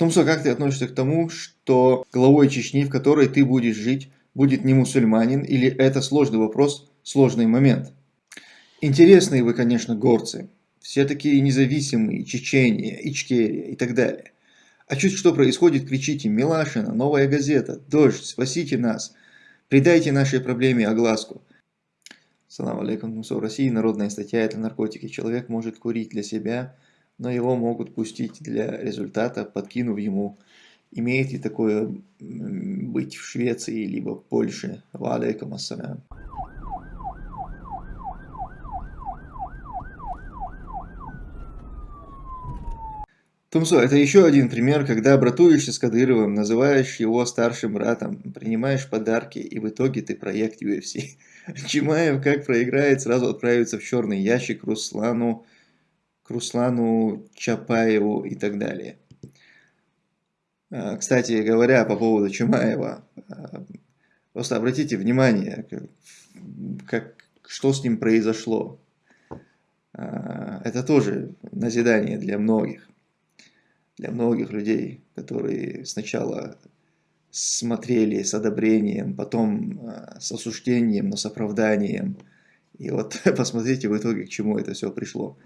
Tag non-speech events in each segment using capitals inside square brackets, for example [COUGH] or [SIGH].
Томсо, как ты относишься к тому, что главой Чечни, в которой ты будешь жить, будет не мусульманин, или это сложный вопрос, сложный момент? Интересные вы, конечно, горцы. Все такие независимые, Чечения, Ичкерия и так далее. А чуть что происходит, кричите «Милашина», «Новая газета», «Дождь», «Спасите нас», «Придайте нашей проблеме огласку». Салам алейкум, Мусор России, народная статья – это наркотики. Человек может курить для себя, но его могут пустить для результата, подкинув ему. Имеет ли такое быть в Швеции, либо Польше? Ва алейкум ассалям. Тумсо, это еще один пример, когда братуешься с Кадыровым, называешь его старшим братом, принимаешь подарки, и в итоге ты проект [LAUGHS] UFC. Чимаев, как проиграет, сразу отправится в черный ящик Руслану, к Руслану Чапаеву и так далее. А, кстати говоря, по поводу Чумаева, а, просто обратите внимание, как, что с ним произошло. А, это тоже назидание для многих для многих людей, которые сначала смотрели с одобрением, потом с осуждением, но с оправданием. И вот [LAUGHS] посмотрите в итоге, к чему это все пришло.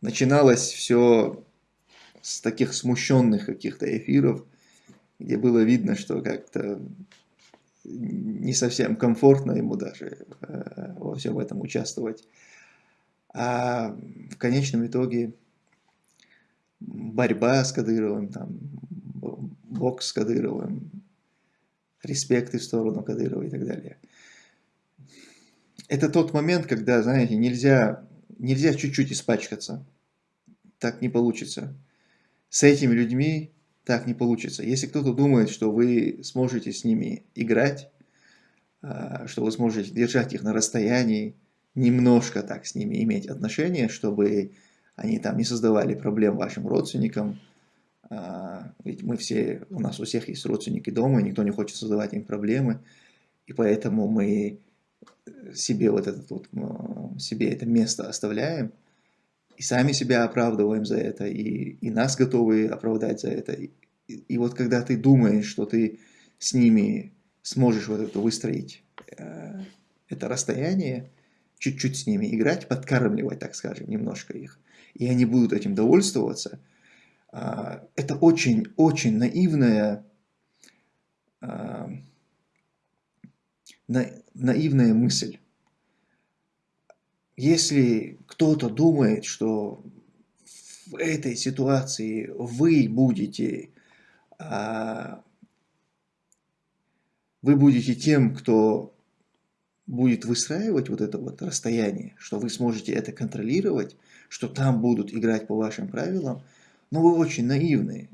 Начиналось все с таких смущенных каких-то эфиров, где было видно, что как-то не совсем комфортно ему даже э, во всем этом участвовать. А в конечном итоге борьба с Кадыровым, там, бокс с Кадыровым, респекты в сторону Кадырова и так далее. Это тот момент, когда, знаете, нельзя нельзя чуть-чуть испачкаться. Так не получится. С этими людьми так не получится. Если кто-то думает, что вы сможете с ними играть, а, что вы сможете держать их на расстоянии, немножко так с ними иметь отношения, чтобы они там не создавали проблем вашим родственникам, а, ведь мы все, у нас у всех есть родственники дома, никто не хочет создавать им проблемы, и поэтому мы себе вот это вот, себе это место оставляем, и сами себя оправдываем за это, и, и нас готовы оправдать за это. И, и вот когда ты думаешь, что ты с ними сможешь вот это выстроить, э, это расстояние, чуть-чуть с ними играть, подкармливать, так скажем, немножко их, и они будут этим довольствоваться, а, это очень-очень наивная, а, наивная мысль. Если кто-то думает, что в этой ситуации вы будете, а, вы будете тем, кто будет выстраивать вот это вот расстояние, что вы сможете это контролировать, что там будут играть по вашим правилам, но вы очень наивны.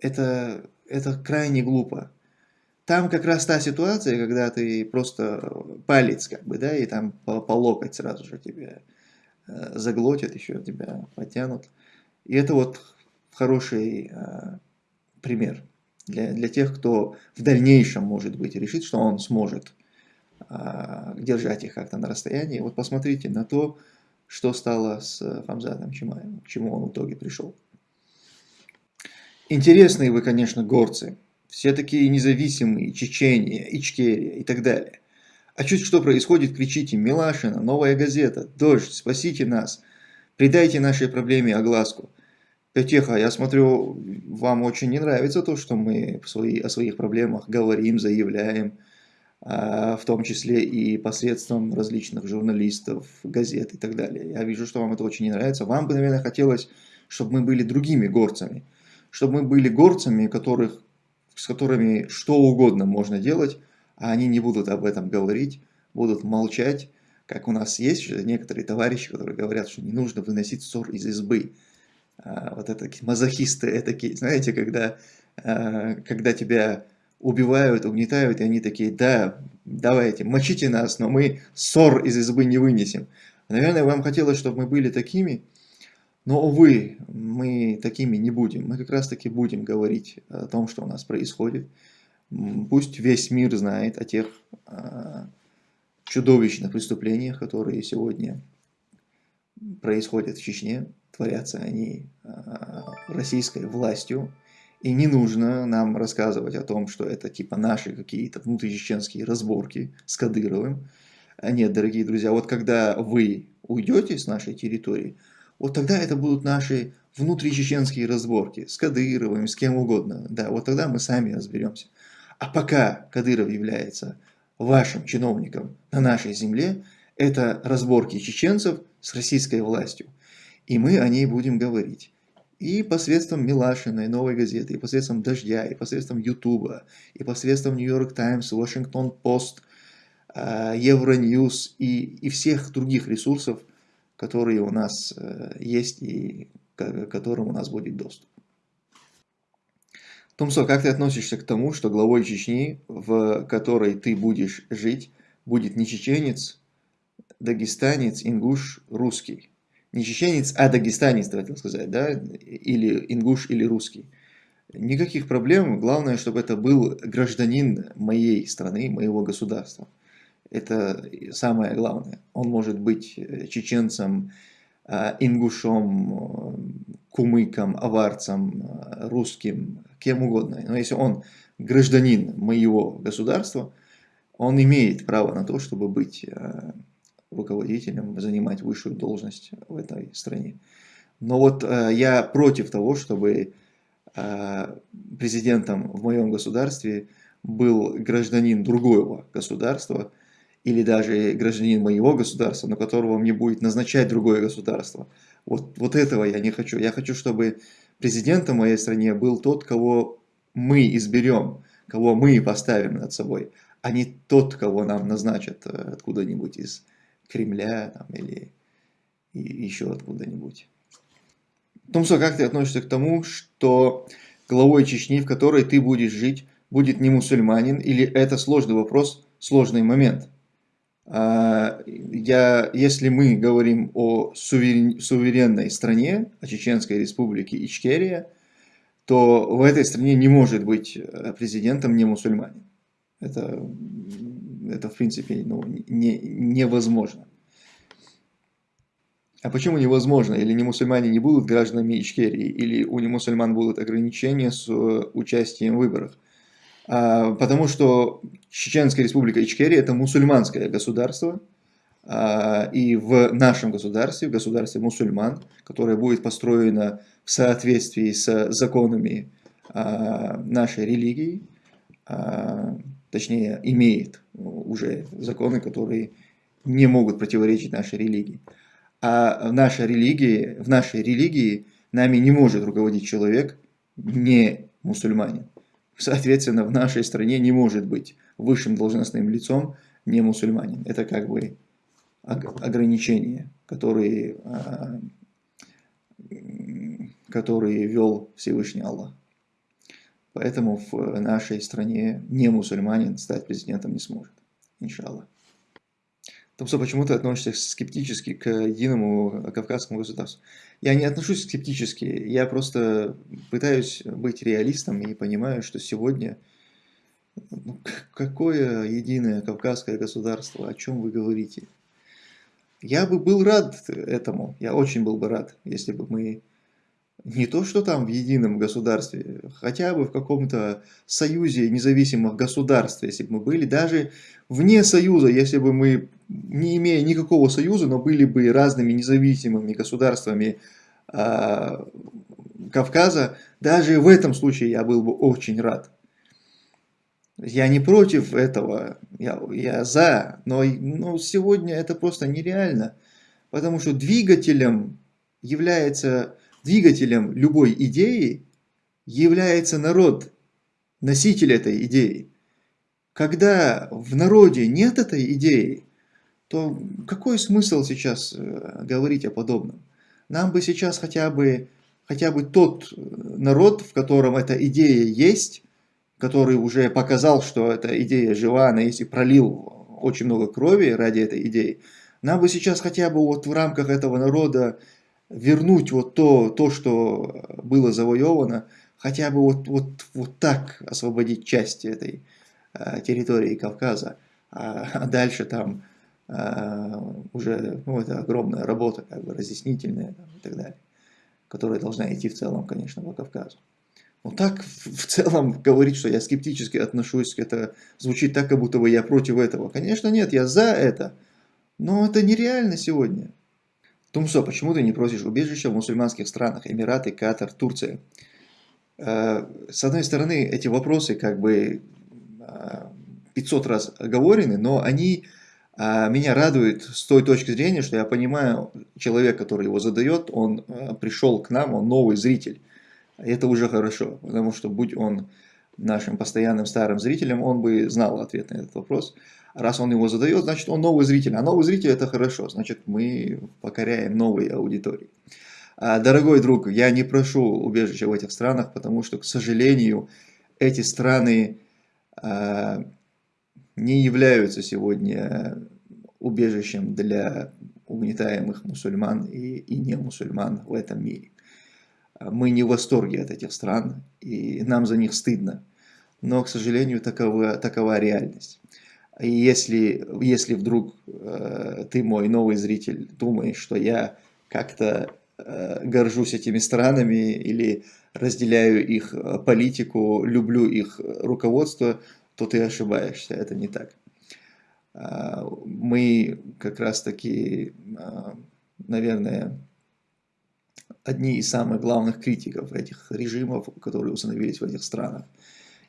Это, это крайне глупо. Там как раз та ситуация, когда ты просто палец, как бы, да, и там по, по локоть сразу же тебя э, заглотят, еще тебя потянут. И это вот хороший э, пример для, для тех, кто в дальнейшем, может быть, решит, что он сможет э, держать их как-то на расстоянии. Вот посмотрите на то, что стало с Хамзатом Чимаевым, к чему он в итоге пришел. Интересные вы, конечно, горцы. Все такие независимые, Чечения, Ичкерия и так далее. А чуть что происходит, кричите «Милашина», «Новая газета», «Дождь», «Спасите нас», «Придайте нашей проблеме огласку». Петеха, я смотрю, вам очень не нравится то, что мы о своих проблемах говорим, заявляем, а, в том числе и посредством различных журналистов, газет и так далее. Я вижу, что вам это очень не нравится. Вам бы, наверное, хотелось, чтобы мы были другими горцами. Чтобы мы были горцами, которых, с которыми что угодно можно делать, а они не будут об этом говорить, будут молчать. Как у нас есть некоторые товарищи, которые говорят, что не нужно выносить ссор из избы. А, вот это мазохисты, такие, знаете, когда, а, когда тебя убивают, угнетают, и они такие, да, давайте, мочите нас, но мы ссор из избы не вынесем. Наверное, вам хотелось, чтобы мы были такими, но, увы, мы такими не будем. Мы как раз таки будем говорить о том, что у нас происходит. Пусть весь мир знает о тех а, чудовищных преступлениях, которые сегодня происходят в Чечне, творятся они а, российской властью, И не нужно нам рассказывать о том, что это типа наши какие-то внутричеченские разборки с Кадыровым. Нет, дорогие друзья, вот когда вы уйдете с нашей территории, вот тогда это будут наши внутричеченские разборки с Кадыровым, с кем угодно. Да, вот тогда мы сами разберемся. А пока Кадыров является вашим чиновником на нашей земле, это разборки чеченцев с российской властью. И мы о ней будем говорить. И посредством Милашиной, Новой газеты, и посредством Дождя, и посредством Ютуба, и посредством Нью-Йорк Таймс, Вашингтон Пост, Евроньюз и, и всех других ресурсов, которые у нас э, есть и к которым у нас будет доступ. Томсо, как ты относишься к тому, что главой Чечни, в которой ты будешь жить, будет не чеченец, дагестанец, ингуш, русский? Не чеченец, а дагестанец, ты хотел сказать, да? Или ингуш, или русский. Никаких проблем, главное, чтобы это был гражданин моей страны, моего государства. Это самое главное. Он может быть чеченцем, а, ингушом, кумыком, аварцем, русским, кем угодно. Но если он гражданин моего государства, он имеет право на то, чтобы быть э, руководителем, занимать высшую должность в этой стране. Но вот э, я против того, чтобы э, президентом в моем государстве был гражданин другого государства, или даже гражданин моего государства, но которого мне будет назначать другое государство. Вот, вот этого я не хочу. Я хочу, чтобы президентом моей стране был тот, кого мы изберем, кого мы поставим над собой, а не тот, кого нам назначат э, откуда-нибудь из Кремля там, или еще откуда-нибудь. Томсо, как ты относишься к тому, что главой Чечни, в которой ты будешь жить, будет не мусульманин, или это сложный вопрос, сложный момент? А, я, если мы говорим о суверен, суверенной стране, о Чеченской республике Ичкерия, то в этой стране не может быть э, президентом не мусульманин. Это, это в принципе ну, не, невозможно. А почему невозможно? Или не мусульмане не будут гражданами Ичкерии, или у мусульман будут ограничения с э, участием в выборах? А, потому что Чеченская республика Ичкерия это мусульманское государство, а, и в нашем государстве, в государстве мусульман, которое будет построено в соответствии с законами а, нашей религии, точнее имеет уже законы, которые не могут противоречить нашей религии. А в нашей религии, в нашей религии нами не может руководить человек не мусульманин. Соответственно, в нашей стране не может быть высшим должностным лицом не мусульманин. Это как бы ограничения, которые, а, которые вел Всевышний Аллах. Поэтому в нашей стране не мусульманин стать президентом не сможет, иншаллах. Томсо, почему ты относишься скептически к единому кавказскому государству? Я не отношусь скептически, я просто пытаюсь быть реалистом и понимаю, что сегодня ну, какое единое кавказское государство, о чем вы говорите? Я бы был рад этому, я очень был бы рад, если бы мы не то, что там в едином государстве, хотя бы в каком-то союзе независимых государств, если бы мы были, даже вне союза, если бы мы, не имея никакого союза, но были бы разными независимыми государствами э, Кавказа, даже в этом случае я был бы очень рад. Я не против этого, я, я за, но, но сегодня это просто нереально, потому что двигателем является, двигателем любой идеи является народ, носитель этой идеи. Когда в народе нет этой идеи, то какой смысл сейчас э, говорить о подобном? Нам бы сейчас хотя бы, хотя бы тот народ, в котором эта идея есть, который уже показал, что эта идея жива, она есть и пролил очень много крови ради этой идеи, нам бы сейчас хотя бы вот в рамках этого народа вернуть вот то, то что было завоевано, хотя бы вот, вот, вот так освободить части этой э, территории Кавказа, а, а дальше там э, уже ну, это огромная работа, как бы разъяснительная и так далее, которая должна идти в целом, конечно, по Кавказу. Ну так в целом [LAUGHS] говорить, что я скептически отношусь, это звучит так, как будто бы я против этого. Конечно нет, я за это. Но это нереально сегодня. Тумсо, почему ты не просишь убежища в мусульманских странах, Эмираты, Катар, Турция? Э, с одной стороны, эти вопросы как бы 500 э, раз оговорены, но они э, меня радуют с той точки зрения, что я понимаю, человек, который его задает, он пришел к нам, он новый зритель. Это уже хорошо, потому что будь он нашим постоянным старым зрителем, он бы знал ответ на этот вопрос. Раз он его задает, значит он новый зритель. А новый зритель это хорошо, значит мы покоряем новые аудитории. А, дорогой друг, я не прошу убежища в этих странах, потому что, к сожалению, эти страны а, не являются сегодня убежищем для угнетаемых мусульман и, и не мусульман в этом мире. Мы не в восторге от этих стран, и нам за них стыдно. Но, к сожалению, такова, такова реальность. И если, если вдруг э, ты, мой новый зритель, думаешь, что я как-то э, горжусь этими странами или разделяю их э, политику, люблю их руководство, то ты ошибаешься, это не так. Э, мы как раз таки, э, наверное, одни из самых главных критиков этих режимов, которые установились в этих странах.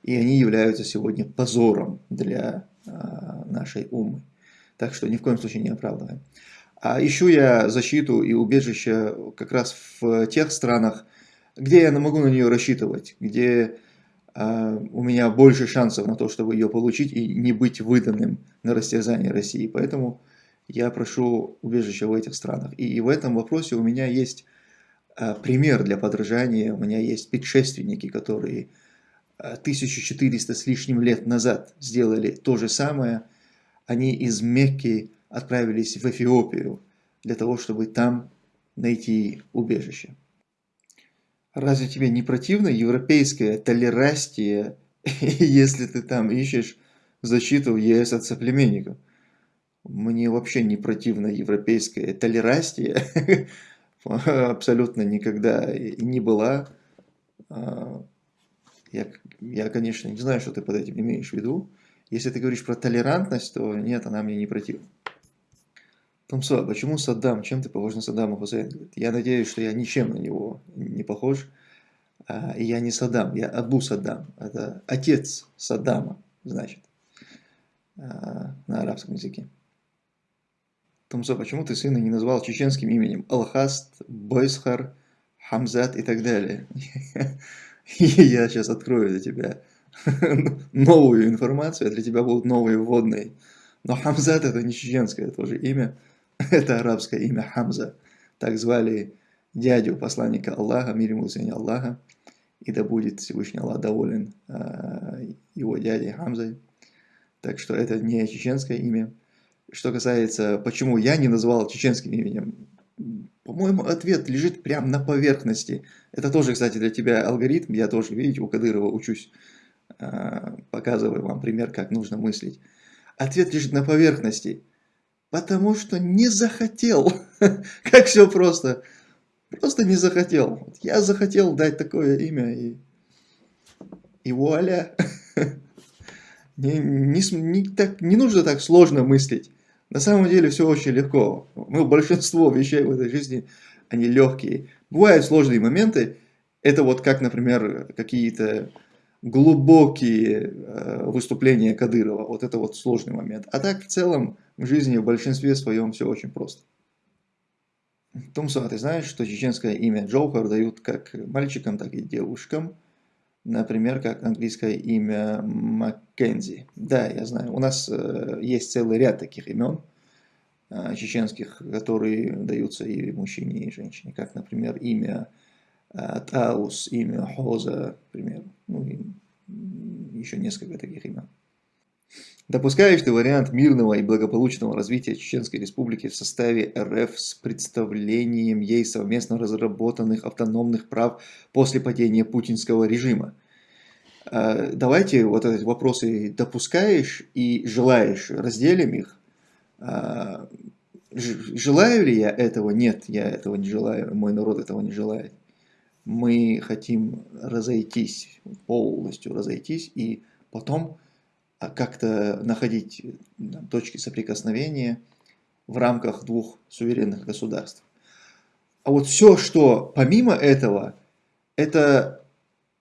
И они являются сегодня позором для нашей умы. Так что ни в коем случае не оправдываем. А ищу я защиту и убежище как раз в тех странах, где я могу на нее рассчитывать, где э, у меня больше шансов на то, чтобы ее получить и не быть выданным на растерзание России. Поэтому я прошу убежища в этих странах. И в этом вопросе у меня есть э, пример для подражания. У меня есть предшественники, которые 1400 с лишним лет назад сделали то же самое. Они из Мекки отправились в Эфиопию для того, чтобы там найти убежище. Разве тебе не противно европейская толерастия, [LAUGHS] если ты там ищешь защиту в ЕС от соплеменников? Мне вообще не противно европейская толерастия, [LAUGHS] абсолютно никогда не была. А, я, я, конечно, не знаю, что ты под этим имеешь в виду. Если ты говоришь про толерантность, то нет, она мне не противна. Томсо, почему Саддам? Чем ты похож на Саддама Хусейна? Я надеюсь, что я ничем на него не похож. А, и я не Саддам, я Абу Саддам. Это отец Саддама, значит, а, на арабском языке. Томсо, почему ты сына не назвал чеченским именем? Алхаст, Бойсхар, Хамзат и так далее. [LAUGHS] [LAUGHS] Я сейчас открою для тебя [LAUGHS] новую информацию, а для тебя будут новые вводные. Но Хамзат это не чеченское тоже имя, [LAUGHS] это арабское имя Хамза. Так звали дядю посланника Аллаха, мир ему Аллаха. И да будет Всевышний Аллах доволен э, его дядей Хамзой. Так что это не чеченское имя. Что касается, почему я не назвал чеченским именем, по-моему, ответ лежит прямо на поверхности. Это тоже, кстати, для тебя алгоритм. Я тоже, видите, у Кадырова учусь. А, показываю вам пример, как нужно мыслить. Ответ лежит на поверхности. Потому что не захотел. [LAUGHS] Как все просто. Просто не захотел. Я захотел дать такое имя и, и вуаля. [LAUGHS] Не, не, не, так, не нужно так сложно мыслить. На самом деле все очень легко. Ну, большинство вещей в этой жизни, они легкие. Бывают сложные моменты. Это вот как, например, какие-то глубокие э, выступления Кадырова. Вот это вот сложный момент. А так в целом в жизни в большинстве своем все очень просто. Томсон, ты знаешь, что чеченское имя Джоухар дают как мальчикам, так и девушкам. Например, как английское имя Маккензи. Да, я знаю. У нас э, есть целый ряд таких имен э, чеченских, которые даются и мужчине, и женщине. Как, например, имя э, Таус, имя Хоза, например. Ну и еще несколько таких имен. Допускаешь ты вариант мирного и благополучного развития Чеченской Республики в составе РФ с представлением ей совместно разработанных автономных прав после падения путинского режима? А, давайте вот эти вопросы допускаешь и желаешь, разделим их. А, желаю ли я этого? Нет, я этого не желаю, мой народ этого не желает. мы хотим разойтись, полностью разойтись, и потом как-то находить точки соприкосновения в рамках двух суверенных государств. А вот все, что помимо этого, это,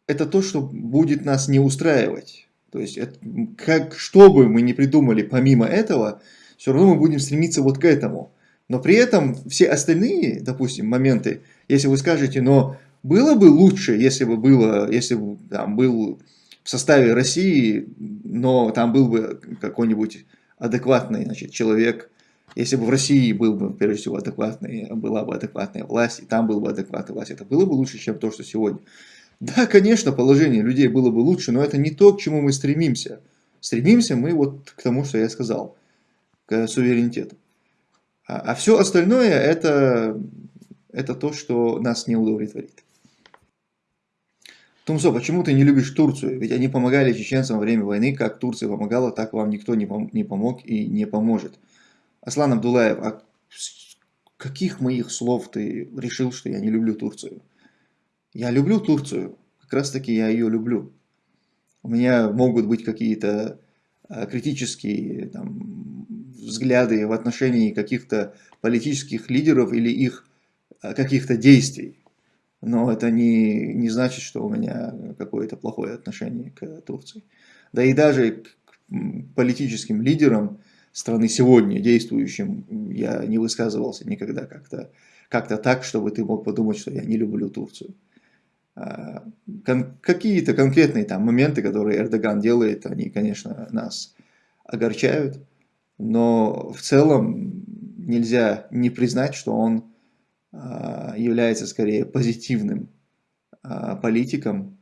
это то, что будет нас не устраивать. То есть, это, как, что бы мы ни придумали помимо этого, все равно мы будем стремиться вот к этому. Но при этом все остальные, допустим, моменты, если вы скажете, но было бы лучше, если бы было, если бы там был в составе России, но там был бы какой-нибудь адекватный значит, человек, если бы в России был бы, прежде всего, адекватный, была бы адекватная власть, и там была бы адекватная власть, это было бы лучше, чем то, что сегодня. Да, конечно, положение людей было бы лучше, но это не то, к чему мы стремимся. Стремимся мы вот к тому, что я сказал, к суверенитету. А, а все остальное это, это то, что нас не удовлетворит. Тумсо, почему ты не любишь Турцию? Ведь они помогали чеченцам во время войны, как Турция помогала, так вам никто не, пом не помог и не поможет. Аслан Абдулаев, а каких моих слов ты решил, что я не люблю Турцию? Я люблю Турцию, как раз таки я ее люблю. У меня могут быть какие-то а, критические там, взгляды в отношении каких-то политических лидеров или их а, каких-то действий. Но это не, не значит, что у меня какое-то плохое отношение к Турции. Да и даже к политическим лидерам страны сегодня, действующим, я не высказывался никогда как-то как, -то, так, чтобы ты мог подумать, что я не люблю Турцию. А, кон Какие-то конкретные там моменты, которые Эрдоган делает, они, конечно, нас огорчают, но в целом нельзя не признать, что он является скорее позитивным а, политиком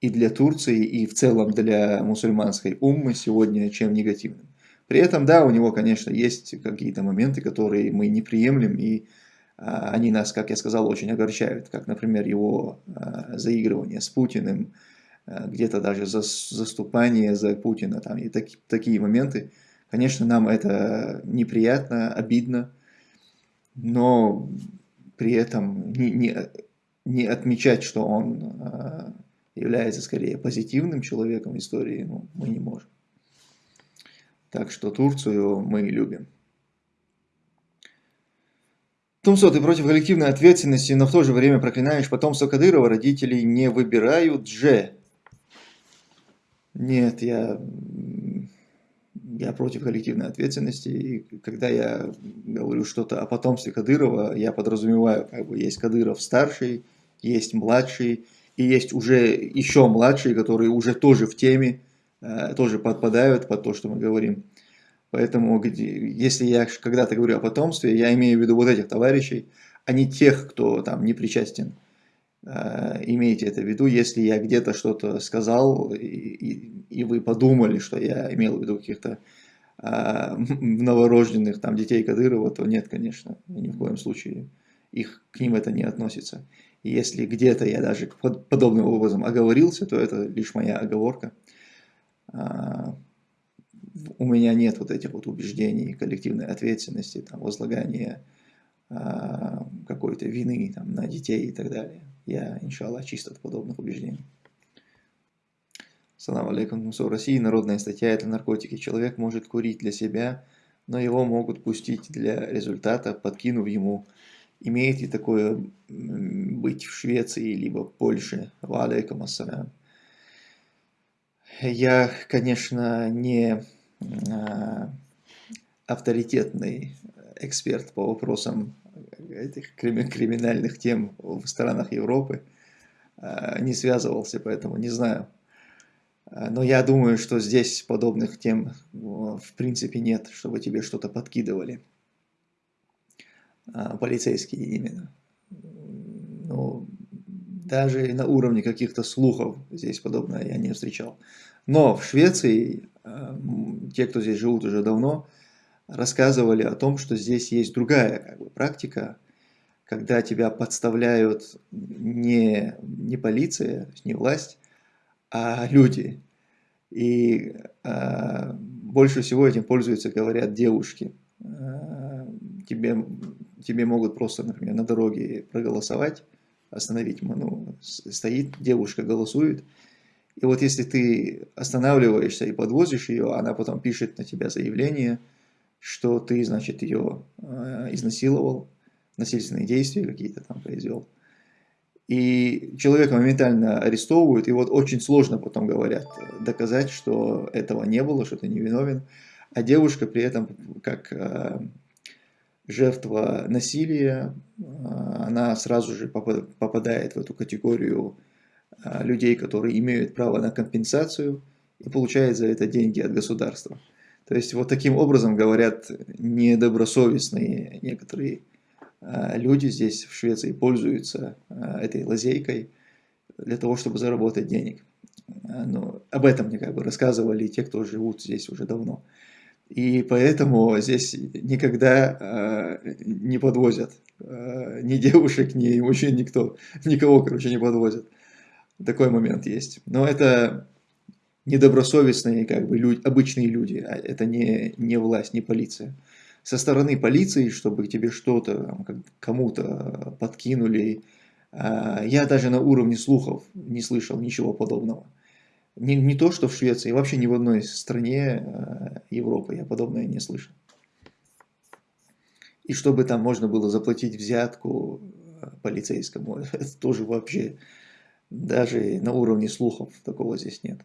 и для Турции, и в целом для мусульманской уммы сегодня, чем негативным. При этом, да, у него, конечно, есть какие-то моменты, которые мы не приемлем, и а, они нас, как я сказал, очень огорчают, как, например, его заигрывание с Путиным, где-то даже заступание за Путина, там, и так, такие моменты. Конечно, нам это неприятно, обидно, но при этом не, не, не отмечать, что он э, является скорее позитивным человеком в истории, ну, мы не можем. Так что Турцию мы любим. Тумсо, ты против коллективной ответственности, но в то же время проклинаешь потомство Кадырова, родителей не выбирают же. Нет, я я против коллективной ответственности, и когда я говорю что-то о потомстве Кадырова, я подразумеваю, как бы есть Кадыров старший, есть младший, и есть уже еще младшие, которые уже тоже в теме, э, тоже подпадают под то, что мы говорим. Поэтому, если я когда-то говорю о потомстве, я имею в виду вот этих товарищей, а не тех, кто там не причастен. Э, имейте это в виду, если я где-то что-то сказал, и, и, и вы подумали, что я имел в виду каких-то а, [LAUGHS] новорожденных там детей Кадырова, то нет, конечно, ни в коем случае их, к ним это не относится. И если где-то я даже под, подобным образом оговорился, то это лишь моя оговорка. А, у меня нет вот этих вот убеждений коллективной ответственности, там, возлагания а, какой-то вины там, на детей и так далее. Я, иншаллах, чист от подобных убеждений. Салам алейкум, в России народная статья – это наркотики. Человек может курить для себя, но его могут пустить для результата, подкинув ему. Имеет ли такое быть в Швеции, либо Польше? Ва алейкум ассалям. Я, конечно, не а, авторитетный эксперт по вопросам этих криминальных тем в странах Европы, а, не связывался, поэтому не знаю. А, но я думаю, что здесь подобных тем в принципе нет, чтобы тебе что-то подкидывали. А, полицейские именно. Ну, даже на уровне каких-то слухов здесь подобное я не встречал. Но в Швеции, те, кто здесь живут уже давно, рассказывали о том, что здесь есть другая как бы, практика, когда тебя подставляют не, не полиция, не власть, а люди. И а, больше всего этим пользуются, говорят, девушки. А, тебе, тебе могут просто, например, на дороге проголосовать остановить. Ну, стоит девушка, голосует. И вот если ты останавливаешься и подвозишь ее, она потом пишет на тебя заявление, что ты, значит, ее э, изнасиловал, насильственные действия какие-то там произвел. И человека моментально арестовывают, и вот очень сложно потом говорят, доказать, что этого не было, что ты не виновен. А девушка при этом, как э, жертва насилия, э, она сразу же попадает в эту категорию людей, которые имеют право на компенсацию и получает за это деньги от государства. То есть вот таким образом говорят недобросовестные некоторые люди здесь в Швеции пользуются этой лазейкой для того, чтобы заработать денег. Но об этом мне как бы рассказывали те, кто живут здесь уже давно. И поэтому здесь никогда э, не подвозят э, ни девушек, ни мужчин, никто, никого, короче, не подвозят. Такой момент есть. Но это недобросовестные, как бы, люди, обычные люди, а это не, не власть, не полиция. Со стороны полиции, чтобы тебе что-то, кому-то подкинули, э, я даже на уровне слухов не слышал ничего подобного. Не, не то, что в Швеции, вообще ни в одной стране э, Европы я подобное не слышал. И чтобы там можно было заплатить взятку э, полицейскому, [LAUGHS] это тоже вообще, даже на уровне слухов такого здесь нет.